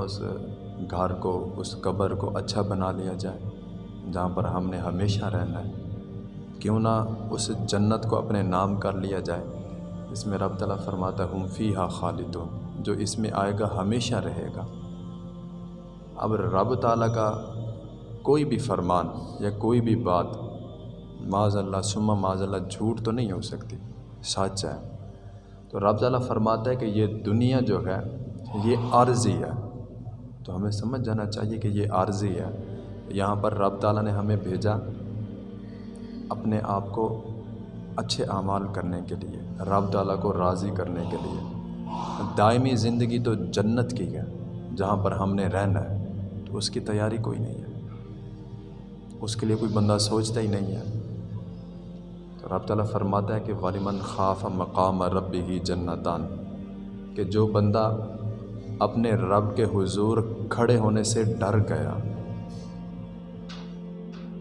اس گھر کو، اس قبر کو اچھا بنا لیا جائے، جہاں پر ہم نے ہمیشہ رہنا ہے۔ کیوں نہ اس جنت کو اپنے نام کر لیا جائے۔ اس میں رب تعالیٰ فرماتا ہم فی ہا خالدون جو اس میں آئے گا، ہمیشہ رہے گا۔ اب رب تعالیٰ کا کوئی بھی فرمان یا کوئی بھی بات معاذ اللہ سما معاذ اللہ جھوٹ تو نہیں ہو سکتی۔ سچ ہے۔ تو رب تعالیٰ فرماتا ہے کہ یہ دنیا جو ہے، یہ عارضی ہے۔ تو ہمیں سمجھ جانا چاہیے کہ یہ عارضی ہے۔ یہاں پر رب تعالیٰ نے ہمیں بھیجا اپنے آپ کو اچھے اعمال کرنے کے لیے، رب تعالیٰ کو راضی کرنے کے لیے۔ دائمی زندگی تو جنت کی ہے، جہاں پر ہم نے رہنا ہے، تو اس کی تیاری کوئی نہیں ہے۔ اس کے لیے کوئی بندہ سوچتا ہی نہیں ہے۔ تو رب تعالیٰ فرماتا ہے کہ والمن خاف مقام رب ہی جنتان، کہ جو بندہ اپنے رب کے حضور کھڑے ہونے سے ڈر گیا۔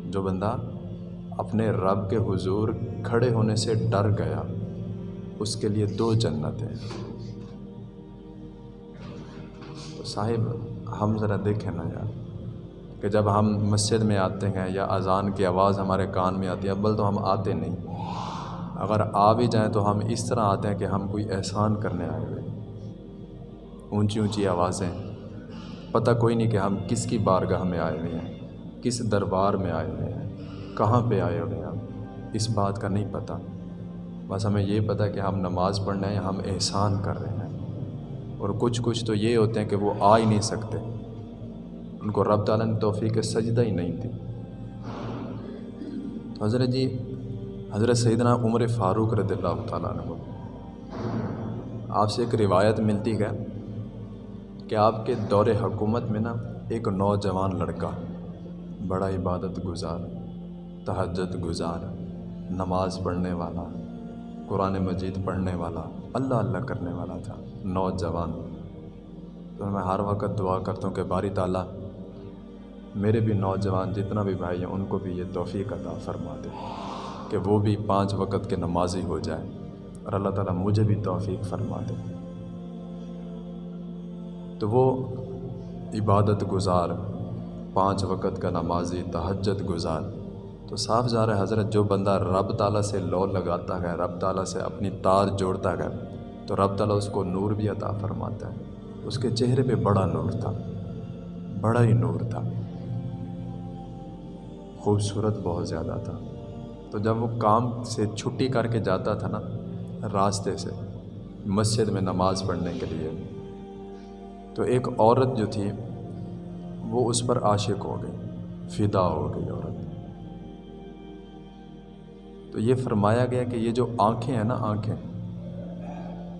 جو بندہ اپنے رب کے حضور کھڑے ہونے سے ڈر گیا، اس کے لیے دو جنت ہیں۔ تو صاحب، ہم ذرا دیکھیں نا یار، کہ جب ہم مسجد میں آتے ہیں یا اذان کی آواز ہمارے کان میں آتی ہے ابل تو ہم آتے نہیں۔ اگر آ بھی جائیں تو ہم اس طرح آتے ہیں کہ ہم کوئی احسان کرنے آئے ہوئے۔ اونچی اونچی آوازیں۔ پتہ کوئی نہیں کہ ہم کس کی بارگاہ میں آئے ہوئے ہیں، کس دربار میں آئے ہوئے ہیں، کہاں پہ آئے ہوئے ہیں ہم، اس بات کا نہیں پتہ۔ بس ہمیں یہ پتہ کہ ہم نماز پڑھنے ہیں، ہم احسان کر رہے ہیں۔ اور کچھ کچھ تو یہ ہوتے ہیں کہ وہ آ ہی نہیں سکتے۔ ان کو رب تعالیٰ نے توفیق سجدہ ہی نہیں تھی تو حضرت جی حضرت سیدنا عمر فاروق رضی اللہ تعالیٰ عنہ۔ آپ سے ایک روایت ملتی ہے۔ کہ آپ کے دور حکومت میں نا ایک نوجوان لڑکا بڑا عبادت گزار، تہجد گزار، نماز پڑھنے والا، قرآن مجید پڑھنے والا، اللہ اللہ کرنے والا تھا، نوجوان۔ تو میں ہر وقت دعا کرتا ہوں کہ باری تعالیٰ میرے بھی نوجوان جتنا بھی بھائی ہیں ان کو بھی یہ توفیق عطا فرما دے کہ وہ بھی پانچ وقت کے نمازی ہو جائے اور اللہ تعالیٰ مجھے بھی توفیق فرما دے۔ تو وہ عبادت گزار، پانچ وقت کا نمازی تہجد گزار۔ تو صاف ظاہر ہے، حضرت، جو بندہ رب تعالیٰ سے لو لگاتا ہے، رب تعالیٰ سے اپنی تار جوڑتا ہے، تو رب تعالیٰ اس کو نور بھی عطا فرماتا ہے۔ اس کے چہرے پہ بڑا نور تھا، بڑا ہی نور تھا۔ خوبصورت بہت زیادہ تھا۔ تو جب وہ کام سے چھٹی کر کے جاتا تھا نا، راستے سے، مسجد میں نماز پڑھنے کے لیے تو ایک عورت جو تھی، وہ اس پر عاشق ہو گئی، فدا ہو گئی عورت۔ تو یہ فرمایا گیا کہ یہ جو آنکھیں ہیں نا آنکھیں،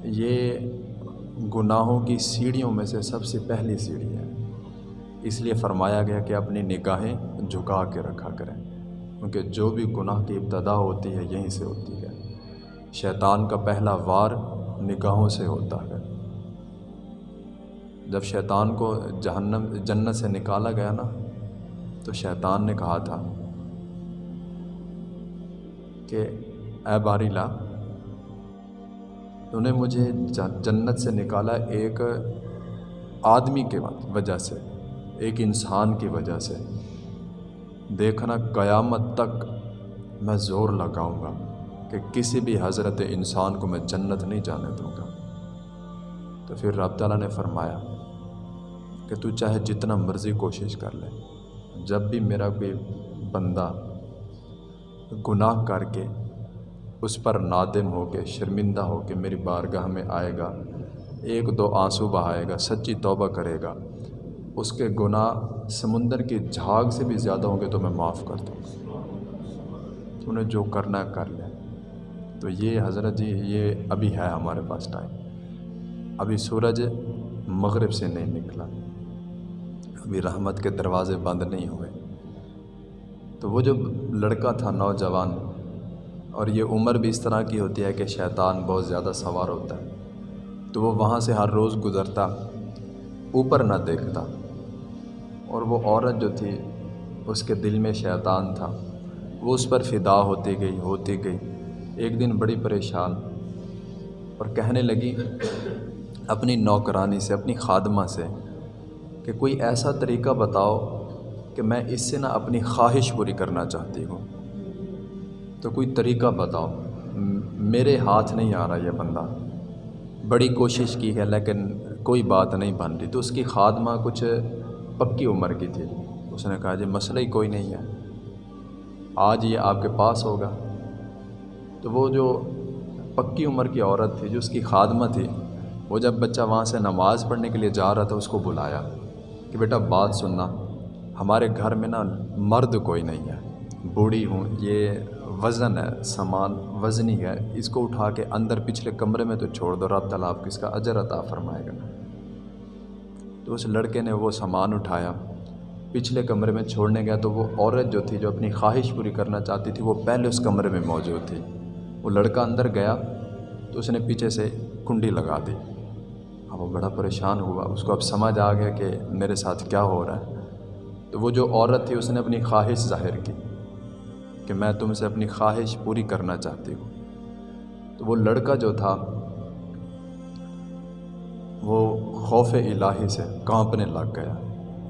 یہ گناہوں کی سیڑھیوں میں سے سب سے پہلی سیڑھی ہے۔ اس لیے فرمایا گیا کہ اپنی نگاہیں جھکا کے رکھا کریں، کیونکہ جو بھی گناہ کی ابتدا ہوتی ہے، یہیں سے ہوتی ہے۔ شیطان کا پہلا وار نگاہوں سے ہوتا ہے۔ جب شیطان کو جہنم، جنت سے نکالا گیا نا، تو شیطان نے کہا تھا کہ اے باری لا تو نے مجھے جنت سے نکالا ایک آدمی کے وجہ سے، ایک انسان کی وجہ سے۔ دیکھنا قیامت تک میں زور لگاؤں گا کہ کسی بھی حضرت انسان کو میں جنت نہیں جانے دوں گا۔ تو پھر رب تعالیٰ نے فرمایا کہ تو چاہے جتنا مرضی کوشش کر لے، جب بھی میرا کوئی بندہ گناہ کر کے اس پر نادم ہو کے، شرمندہ ہو کے میری بارگاہ میں آئے گا، ایک دو آنسو بہائے گا، سچی توبہ کرے گا، اس کے گناہ سمندر کی جھاگ سے بھی زیادہ ہوں گے تو میں معاف کر دوں گا۔ انہیں جو کرنا کر لیں۔ تو یہ حضرت جی یہ ابھی ہے ہمارے پاس ٹائم۔ ابھی سورج مغرب سے نہیں نکلا۔ ابھی رحمت کے دروازے بند نہیں ہوئے۔ تو وہ جو لڑکا تھا نوجوان، اور یہ عمر بھی اس طرح کی ہوتی ہے کہ شیطان بہت زیادہ سوار ہوتا ہے، تو وہ وہاں سے ہر روز گزرتا، اوپر نہ دیکھتا۔ اور وہ عورت جو تھی، اس کے دل میں شیطان تھا۔ وہ اس پر فدا ہوتی گئی ہوتی گئی۔ ایک دن بڑی پریشان اور کہنے لگی، اپنی نوکرانی سے، اپنی خادمہ سے کہ کوئی ایسا طریقہ بتاؤ کہ میں اس سے نہ اپنی خواہش پوری کرنا چاہتی ہوں۔ تو کوئی طریقہ بتاؤ۔ میرے ہاتھ نہیں آ رہا یہ بندہ۔ بڑی کوشش کی ہے لیکن کوئی بات نہیں بن رہی۔ تو اس کی خادمہ کچھ پکی عمر کی تھی۔ اس نے کہا جی مسئلہ ہی کوئی نہیں ہے۔ آج یہ آپ کے پاس ہوگا۔ تو وہ جو پکی عمر کی عورت تھی، جو اس کی خادمہ تھی، وہ جب بچہ وہاں سے نماز پڑھنے کے لیے جا رہا تھا، اس کو بلایا۔ کہ بیٹا بات سننا، ہمارے گھر میں نا مرد کوئی نہیں ہے۔ بوڑھی ہوں، یہ وزن ہے، سامان وزنی ہے۔ اس کو اٹھا کے اندر پچھلے کمرے میں تو چھوڑ دو، رب تعالیٰ آپ کو اس کا اجر عطا فرمائے گا۔ تو اس لڑکے نے وہ سامان اٹھایا۔ پچھلے کمرے میں چھوڑنے گیا تو وہ عورت جو تھی، جو اپنی خواہش پوری کرنا چاہتی تھی، وہ پہلے اس کمرے میں موجود تھی۔ وہ لڑکا اندر گیا تو اس نے پیچھے سے کنڈی لگا دی۔ وہ بڑا پریشان ہوا۔ اس کو اب سمجھ آ گیا کہ میرے ساتھ کیا ہو رہا ہے۔ تو وہ جو عورت تھی، اس نے اپنی خواہش ظاہر کی کہ میں تم سے اپنی خواہش پوری کرنا چاہتی ہوں۔ تو وہ لڑکا جو تھا، وہ خوف الہی سے کانپنے لگ گیا۔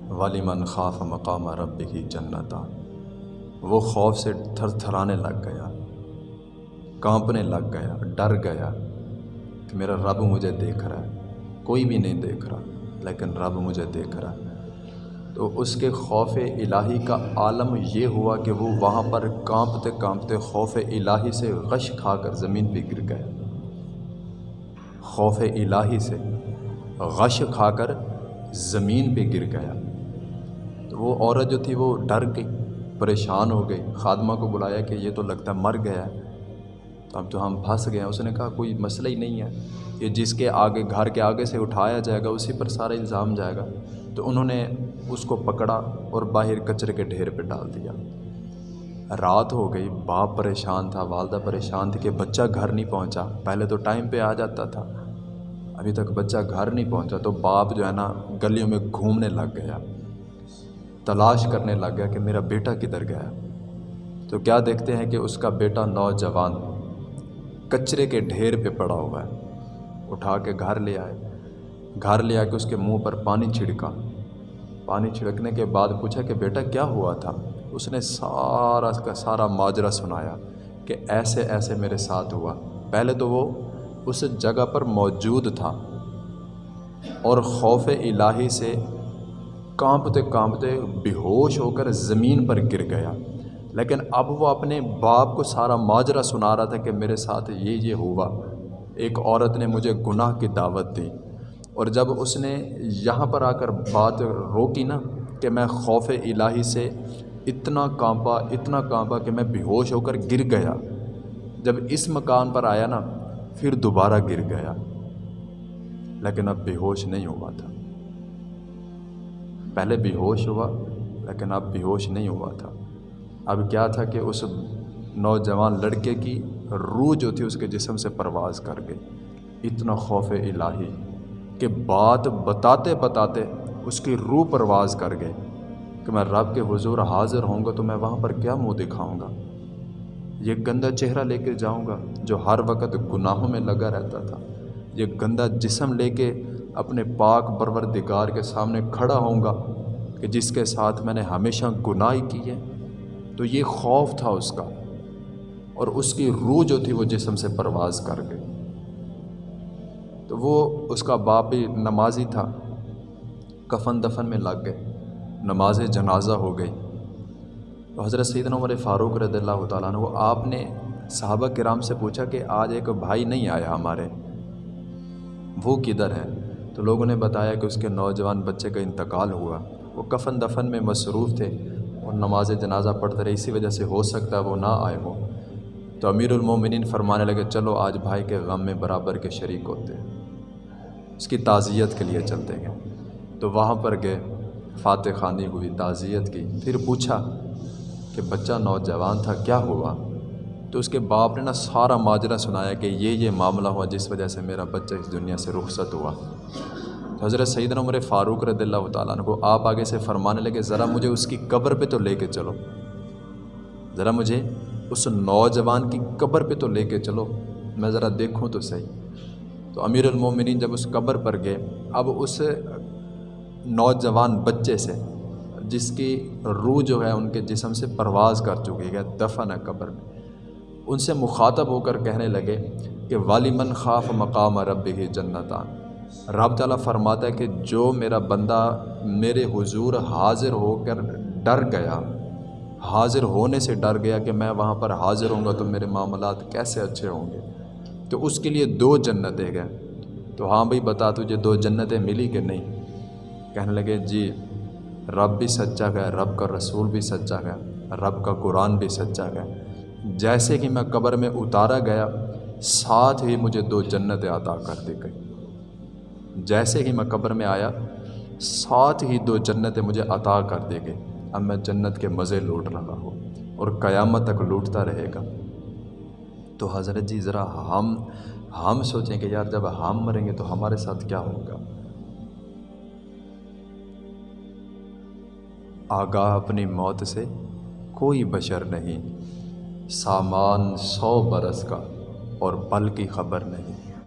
والی من خاف مقام رب کی جنتا۔ وہ خوف سے تھر تھرانے لگ گیا، کانپنے لگ گیا، ڈر گیا کہ میرا رب مجھے دیکھ رہا ہے۔ کوئی بھی نہیں دیکھ رہا، لیکن رب مجھے دیکھ رہا تو اس کے خوف الہی کا عالم یہ ہوا کہ وہ وہاں پر کانپتے کانپتے خوف الہی سے غش کھا کر زمین پہ گر گیا خوف الہی سے غش کھا کر زمین پہ گر گیا۔ تو وہ عورت جو تھی وہ ڈر گئی، پریشان ہو گئی۔ خادمہ کو بلایا کہ یہ تو لگتا ہے مر گیا ہے۔ تو اب تو ہم پھنس گئے ہیں، اس نے کہا کوئی مسئلہ ہی نہیں ہے۔ یہ جس کے آگے، گھر کے آگے سے اٹھایا جائے گا، اسی پر سارا الزام جائے گا۔ تو انہوں نے اس کو پکڑا اور باہر کچرے کے ڈھیر پہ ڈال دیا۔ رات ہو گئی، باپ پریشان تھا، والدہ پریشان تھی کہ بچہ گھر نہیں پہنچا۔ پہلے تو ٹائم پہ آ جاتا تھا، ابھی تک بچہ گھر نہیں پہنچا۔ تو باپ جو ہے نا، گلیوں میں گھومنے لگ گیا۔ تلاش کرنے لگ گیا کہ میرا بیٹا کدھر گیا۔ تو کیا دیکھتے ہیں کہ اس کا بیٹا نوجوان کچرے کے ڈھیر پہ پڑا ہوا ہے۔ اٹھا کے گھر لے آئے۔ گھر لے آ کے اس کے منہ پر پانی چھڑکا۔ پانی چھڑکنے کے بعد پوچھا کہ بیٹا کیا ہوا تھا؟ اس نے سارا کا سارا ماجرا سنایا کہ ایسے ایسے میرے ساتھ ہوا۔ پہلے تو وہ اس جگہ پر موجود تھا۔ اور خوف الہی سے کانپتے کانپتے بے ہوش ہو کر زمین پر گر گیا۔ لیکن اب وہ اپنے باپ کو سارا ماجرا سنا رہا تھا کہ میرے ساتھ یہ یہ ہوا۔ ایک عورت نے مجھے گناہ کی دعوت دی۔ اور جب اس نے یہاں پر آ کر بات روکی نا کہ میں خوف الہی سے اتنا کانپا اتنا کانپا کہ میں بے ہوش ہو کر گر گیا۔ جب اس مکان پر آیا نا، پھر دوبارہ گر گیا۔ لیکن اب بے ہوش نہیں ہوا تھا۔ پہلے بے ہوش ہوا، لیکن اب بے ہوش نہیں ہوا تھا۔ اب کیا تھا کہ اس نوجوان لڑکے کی روح جو تھی اس کے جسم سے پرواز کر گئی۔ اتنا خوف الہی کہ بات بتاتے بتاتے اس کی روح پرواز کر گئے کہ میں رب کے حضور حاضر ہوں گا تو میں وہاں پر کیا منہ دکھاؤں گا؟ یہ گندا چہرہ لے کے جاؤں گا جو ہر وقت گناہوں میں لگا رہتا تھا۔ یہ گندا جسم لے کے اپنے پاک پروردگار کے سامنے کھڑا ہوں گا کہ جس کے ساتھ میں نے ہمیشہ گناہ کی ہے۔ تو یہ خوف تھا اس کا اور اس کی روح جو تھی وہ جسم سے پرواز کر گئی۔ تو وہ اس کا باپ بھی نمازی تھا۔ کفن دفن میں لگ گئے۔ نماز جنازہ ہو گئی۔ تو حضرت سیدنا عمر فاروق رضی اللہ تعالیٰ عنہ، وہ آپ نے صحابہ کرام سے پوچھا کہ آج ایک بھائی نہیں آیا ہمارے۔ وہ کدھر ہے؟ تو لوگوں نے بتایا کہ اس کے نوجوان بچے کا انتقال ہوا۔ وہ کفن دفن میں مصروف تھے۔ اور نماز جنازہ پڑھتے رہے، اسی وجہ سے ہو سکتا ہے وہ نہ آئے ہوں تو امیر المومنین فرمانے لگے، چلو آج بھائی کے غم میں برابر کے شریک ہوتے اس کی تعزیت کے لیے چلتے گئے تو وہاں پر گئے، فاتح خانی ہوئی تعزیت کی۔ پھر پوچھا کہ بچہ نوجوان تھا، کیا ہوا؟ تو اس کے باپ نے نا سارا ماجرا سنایا کہ یہ یہ معاملہ ہوا جس وجہ سے میرا بچہ اس دنیا سے رخصت ہوا۔ تو حضرت سعید عمر فاروق رضی اللہ تعالیٰ عنہ کو آپ آگے سے فرمانے لگے، ذرا مجھے اس کی قبر پہ تو لے کے چلو۔ ذرا مجھے اس نوجوان کی قبر پہ تو لے کے چلو۔ میں ذرا دیکھوں تو صحیح۔ تو امیر المومنین جب اس قبر پر گئے، اب اس نوجوان بچے سے، جس کی روح جو ہے، ان کے جسم سے پرواز کر چکی ہے، دفن ہے قبر میں۔ ان سے مخاطب ہو کر کہنے لگے کہ، والی من خاف مقام رب ہی جنتان رب تعالیٰ فرماتا ہے کہ جو میرا بندہ میرے حضور حاضر ہو کر ڈر گیا، حاضر ہونے سے ڈر گیا کہ میں وہاں پر حاضر ہوں گا تو میرے معاملات کیسے اچھے ہوں گے؟ تو اس کے لیے دو جنتیں گئے تو ہاں بھائی، بتا تجھے دو جنتیں ملی کہ نہیں؟ کہنے لگے جی رب بھی سچا گیا رب کا رسول بھی سچا گیا رب کا قرآن بھی سچا گیا جیسے کہ میں قبر میں اتارا گیا، ساتھ ہی مجھے دو جنتیں عطا کر دی گئی جیسے ہی میں قبر میں آیا، ساتھ ہی دو جنتیں مجھے عطا کر دی گئی اب میں جنت کے مزے لوٹ رہا ہوں اور قیامت تک لوٹتا رہے گا۔ تو حضرت جی ذرا ہم ہم سوچیں کہ یار جب ہم مریں گے تو ہمارے ساتھ کیا ہوگا؟ آگاہ اپنی موت سے کوئی بشر نہیں، سامان سو برس کا اور پل کی خبر نہیں۔